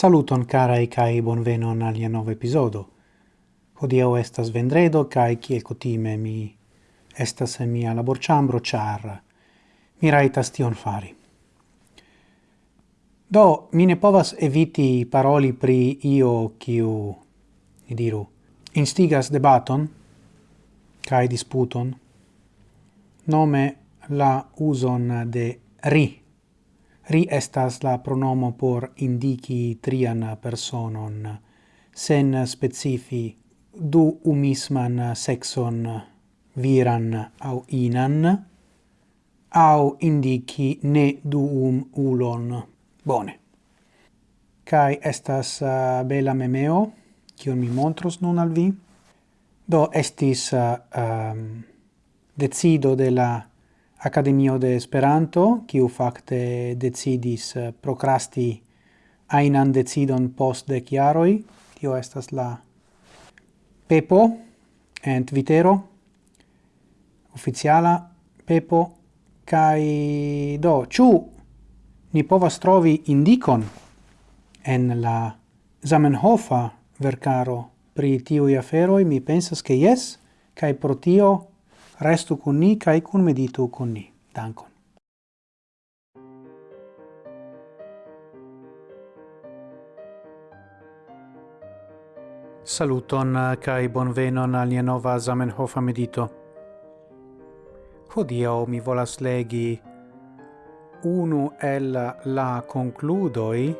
Saluton carai cae bonvenon alia nova episodo. Hodiau estas vendredo cae kiel cotime mi estas en mia laborciambro char mi raitas tion fari. Do, mi ne povas eviti paroli pri io kiu, ni diru, instigas debaton cae disputon, nome la uson de ri Ri estas la pronomo por indici trian personon, sen specifi du umisman sexon viran au inan, au indici ne duum ulon. Bone. Kai estas uh, bela memeo, kion mi montros nun al vi. Do estis uh, um, decido de la Akademio de Esperanto, kiu fakte decidis eh, prokrasti ainan decidon post dec jaroi, tio estas la Pepo en Twittero, oficiala Pepo, kai do, ciu ni povas trovi indicon en la Zamenhofa vercaro pri tiui aferoi, mi pensas che yes, kai pro tio restu con ni kai kun meditu con ni. Dankon. Saluton eh, kai bonvenon al nia nova Zamenhof medito. Hodio mi volas legi unu el la concludoi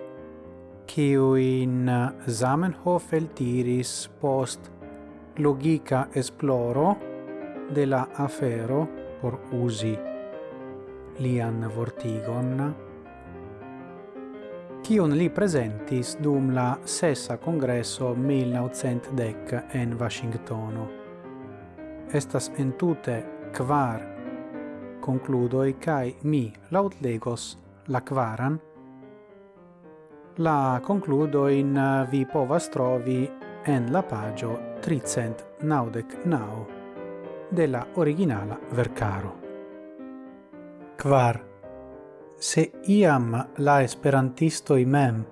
kiujn Zamenhof eltiris post logica esploro de la afero por usi lian vortigon, kion li presentis dum la sessa congresso 1910 en Washingtono. Estas entute kvar concludoi cae mi lautlegos la quaran, la concludo in vi povas trovi en la pagio 399 della originala vercaro. Quar, se iam la esperantisto i mem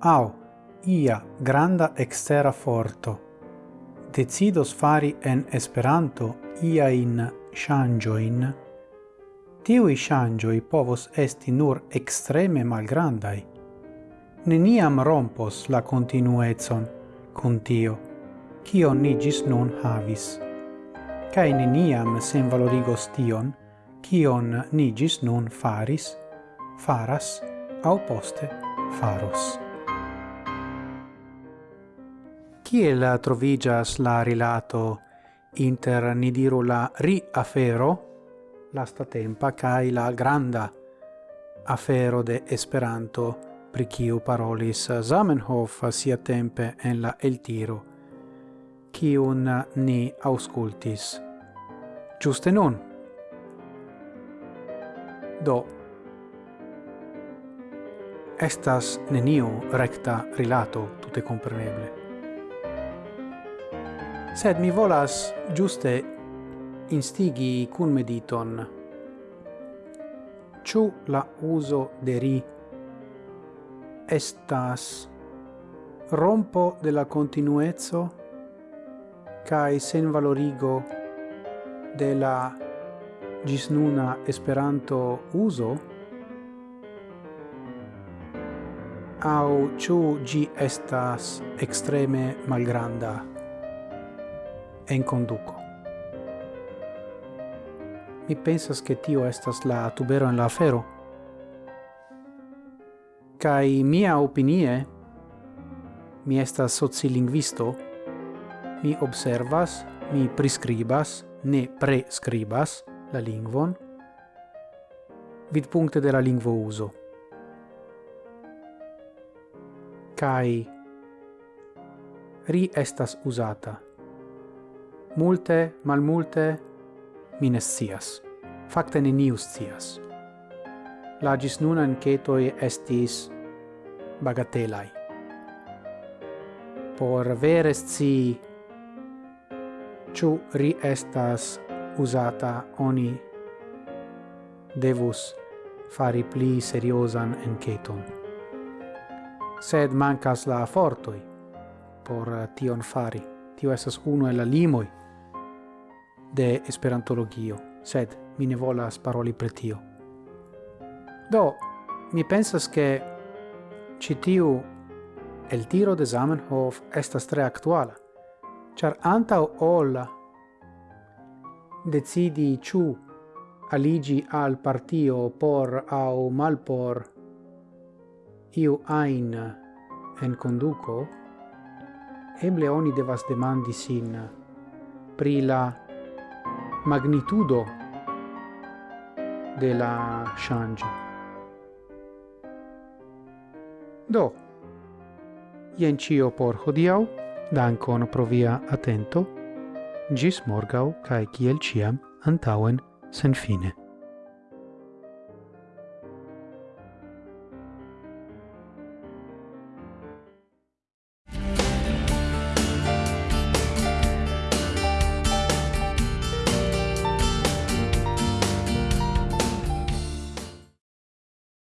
au ia granda extera forto decidos fari en esperanto ia in shangioin tiui shangioi povos esti nur extreme malgrandai neniam rompos la continuezon con tio, cio ni gis nun havis cae neniam sem valorigos tion, cion nigis nun faris, faras, au poste faros. Ciel trovigas la rilato inter ni diru la riafero, lastatempa, cae la granda afero de Esperanto pri ciu parolis Zamenhof sia tempe en la El Tiro kiun ni auscultis. Giuste nun. Do, estas neniu recta rilato tute compreneble. Sed mi volas giuste instigi cun mediton. Ciu la uso de ri estas rompo della continuezzo cae sen valorigo de la gis nuna Esperanto uso? Au ciu gi estas extreme malgranda en conduco? Mi pensas che tio estas la tubero en la afero. Cai mia opinie, mi estas socilingvisto, mi observas, mi prescribas, ne prescribas la lingvon, vidpunkte de la lingvo uso. Kai ri estas usata. Multe, malmulte, mi ne scias. Fakte neniu scias. La gis nun ancetoi estis bagatelai. Por vere scii ciu ri estas usata oni devus fari pli seriosan enqueton. Sed mancas la fortoi por tion fari. Tio estas uno e la limoi de esperantologio, sed mi ne volas paroli pre tio. Do, mi pensas che citiu el tiro de Zamenhof estas tre actuala char antau ol decidi ciu aligi al partio por au mal por iu ain en conduco, eble oni devas demandi sin pri la magnitudo de la change. Do, jen cio por hodiau. Dankon pro via atento. Gis morgau, cae ciel ciam, antauen, sen fine.